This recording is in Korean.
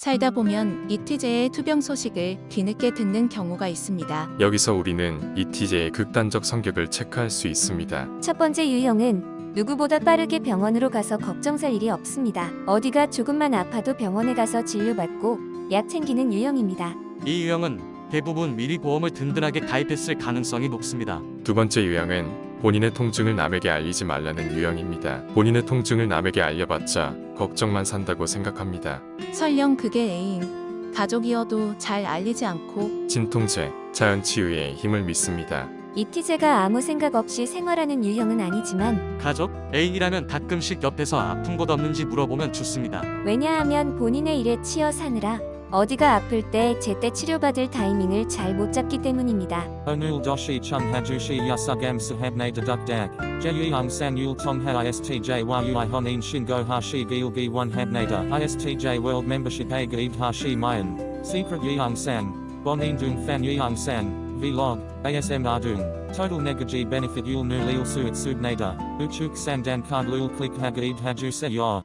살다 보면 이티제의 투병 소식을 뒤늦게 듣는 경우가 있습니다. 여기서 우리는 이티제의 극단적 성격을 체크할 수 있습니다. 첫 번째 유형은 누구보다 빠르게 병원으로 가서 걱정 살 일이 없습니다. 어디가 조금만 아파도 병원에 가서 진료받고 약 챙기는 유형입니다. 이 유형은 대부분 미리 보험을 든든하게 가입했을 가능성이 높습니다. 두 번째 유형은 본인의 통증을 남에게 알리지 말라는 유형입니다. 본인의 통증을 남에게 알려봤자 걱정만 산다고 생각합니다. 설령 그게 애인, 가족이어도 잘 알리지 않고 진통제, 자연치유의 힘을 믿습니다. 이티제가 아무 생각 없이 생활하는 유형은 아니지만 가족, 애인이라면 가끔씩 옆에서 아픈 곳 없는지 물어보면 좋습니다. 왜냐하면 본인의 일에 치여 사느라 어디가 아플 때 제때 치료받을 타이밍을 잘 못 잡기 때문입니다. Chung hajushi yasugam sahabne deduk dak. Jeyung san yul tong ha istj world membership a gaib hashi mayan. Secret dung fan yeung san. Vlog. ASM ardung. Total negaji benefit yul nu lil suit subnada. Uchuk sandan card lul click hagaib haju se yor.